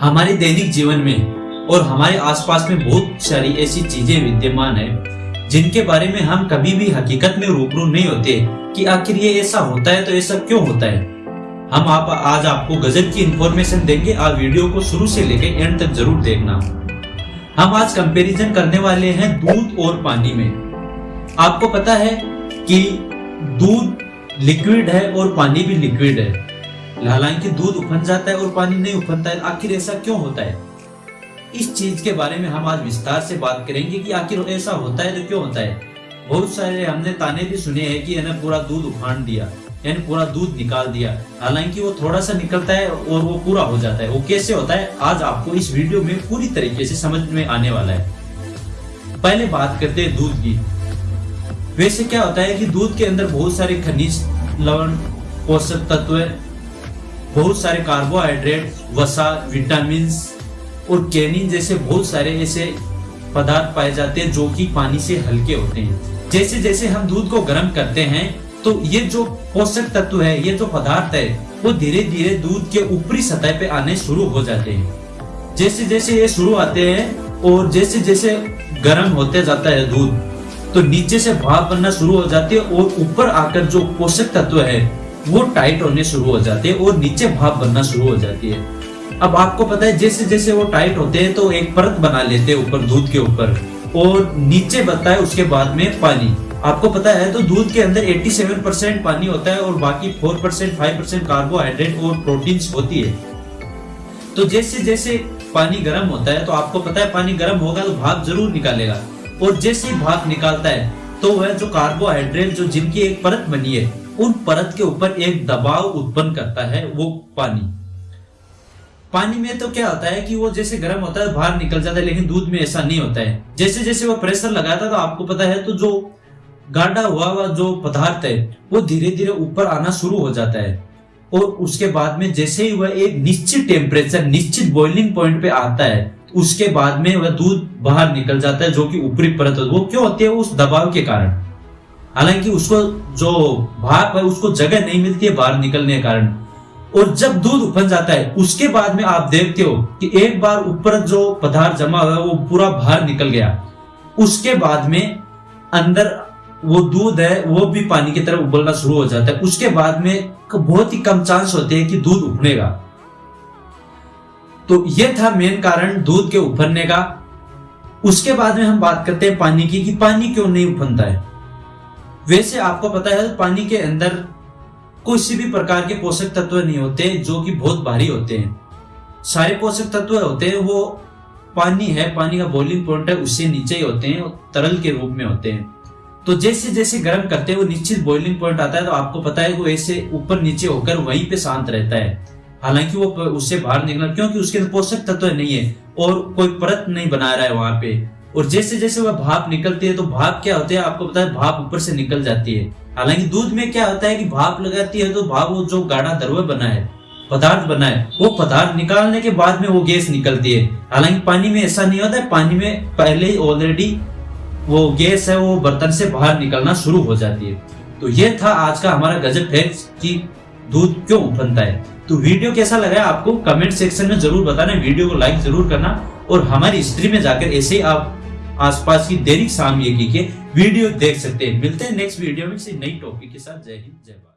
हमारे दैनिक जीवन में और हमारे आसपास में बहुत सारी ऐसी चीज़ें विद्यमान है, जिनके बारे में हम कभी भी हकीकत में रूबरू नहीं होते कि आखिर ये ऐसा होता है तो ऐसा क्यों होता है। हम आप, आज आपको गजब की इंफॉर्मेशन देंगे, आप वीडियो को शुरू से लेकर एंड तक ज़रूर देखना। हम आज कंपैरिजन करने वाले हैं दूध और पानी में। आपको पता है कि दूध लिक्विड है और पानी भी लिक्विड है। हालाँकि दूध उफन जाता है और पानी नहीं उफनता है। आखिर ऐसा क्यों होता है? इस चीज़ के बारे में हम आज विस्तार से बात करेंगे कि आखिर ऐसा होता है तो क्यों होता है। बहुत सारे हमने ताने भी सुने हैं कि यानी पूरा दूध उफान दिया यानी पूरा दूध निकाल दिया। हालाँकि वो थोड़ा सा निकलता है और वो पूरा हो जाता है। वो कैसे होता है, आज आपको इस वीडियो में पूरी तरीके से समझ में आने वाला है। पहले बात करते हैं दूध की। वैसे क्या होता है कि दूध के अंदर बहुत सारे खनिज, लवण, पोषक तत्व बहुत सारे कार्बोहाइड्रेट, वसा विटामिन और कैनिन जैसे बहुत सारे ऐसे पदार्थ पाए जाते हैं जो कि पानी से हल्के होते हैं। जैसे जैसे हम दूध को गर्म करते हैं तो ये जो पोषक तत्व है, ये जो पदार्थ है, वो धीरे धीरे दूध के ऊपरी सतह पे आने शुरू हो जाते हैं। जैसे जैसे ये शुरू आते हैं और जैसे जैसे गर्म होते जाता है दूध तो नीचे से भाप बनना शुरू हो जाती है और ऊपर आकर जो पोषक तत्व है वो टाइट होने शुरू हो जाते हैं और नीचे भाप बनना शुरू हो जाती है। अब आपको पता है, जैसे जैसे वो टाइट होते हैं तो एक परत बना लेते हैं ऊपर, दूध के ऊपर, और नीचे बनता है, उसके बाद में पानी। आपको पता है तो दूध के अंदर 87 परसेंट पानी होता है, और बाकी 4 परसेंट फाइव परसेंट कार्बोहाइड्रेट और प्रोटीन्स होती है। तो जैसे जैसे पानी गर्म होता है तो आपको पता है, पानी गर्म होगा तो भाप ज़रूर निकालेगा। और जैसे ही भाप निकालता है तो वह जो कार्बोहाइड्रेट जो जिनकी एक परत बनी है उन परत के ऊपर एक दबाव उत्पन्न करता है, वो पानी। पानी में तो क्या होता है कि वो जैसे गर्म होता है, बाहर निकल जाता है, लेकिन दूध में ऐसा नहीं होता है। जैसे जैसे वो प्रेशर लगाता है तो आपको पता है तो जो गाढ़ा हुआ हुआ जो पदार्थ है, वो धीरे धीरे ऊपर आना शुरू हो जाता है। और उसके बाद में जैसे ही वह एक निश्चित टेम्परेचर निश्चित बॉइलिंग पॉइंट पे आता है, उसके बाद में वह दूध बाहर निकल जाता है, जो कि ऊपरी परत वो क्यों होती है? उस दबाव के कारण। हालाँकि उसको जो भाप है, उसको जगह नहीं मिलती है बाहर निकलने के कारण। और जब दूध उफन जाता है, उसके बाद में आप देखते हो कि एक बार ऊपर जो पदार्थ जमा हुआ वो पूरा बाहर निकल गया। उसके बाद में अंदर वो दूध है, वो भी पानी की तरफ़ उबलना शुरू हो जाता है। उसके बाद में बहुत ही कम चांस होते हैं कि दूध उफनेगा। तो ये था मेन कारण दूध के उफनने का। उसके बाद में हम बात करते हैं पानी की, कि पानी क्यों नहीं उफनता है? वैसे आपको पता है, पानी के अंदर किसी भी प्रकार के पोषक तत्व नहीं होते जो कि बहुत भारी होते हैं। सारे पोषक तत्व होते हैं, वो पानी है, पानी का बॉइलिंग पॉइंट है, उससे नीचे ही होते हैं, तरल के रूप में होते हैं। तो जैसे जैसे गर्म करते हैं, वो निश्चित बॉइलिंग पॉइंट आता है तो आपको पता है वो ऐसे ऊपर नीचे होकर वहीं पे शांत रहता है। हालाँकि वो उससे बाहर निकलना, क्योंकि उसके अंदर पोषक तत्व नहीं है, और कोई परत नहीं बना रहा है वहाँ पे। और जैसे जैसे वह भाप निकलती है तो भाप क्या होता है, आपको पता है, भाप ऊपर से निकल जाती है। हालाँकि दूध में क्या होता है कि भाप लगाती है तो भाप वो जो गाढ़ा दरवे बना है, पदार्थ बना है, वो पदार्थ निकालने के बाद में वो गैस निकलती है। हालाँकि पानी में ऐसा नहीं होता है, पानी में पहले ही ऑलरेडी वो गैस है, वो बर्तन से बाहर निकलना शुरू हो जाती है। तो ये था आज का हमारा गजब फैक्ट कि दूध क्यों बनता है। तो वीडियो कैसा लगा आपको, कमेंट सेक्शन में ज़रूर बताना, वीडियो को लाइक ज़रूर करना, और हमारी हिस्ट्री में जाकर ऐसे ही आप आसपास की दैनिक सामयिकी के वीडियो देख सकते हैं। मिलते हैं नेक्स्ट वीडियो में किसी नई टॉपिक के साथ। जय हिंद, जय भारत।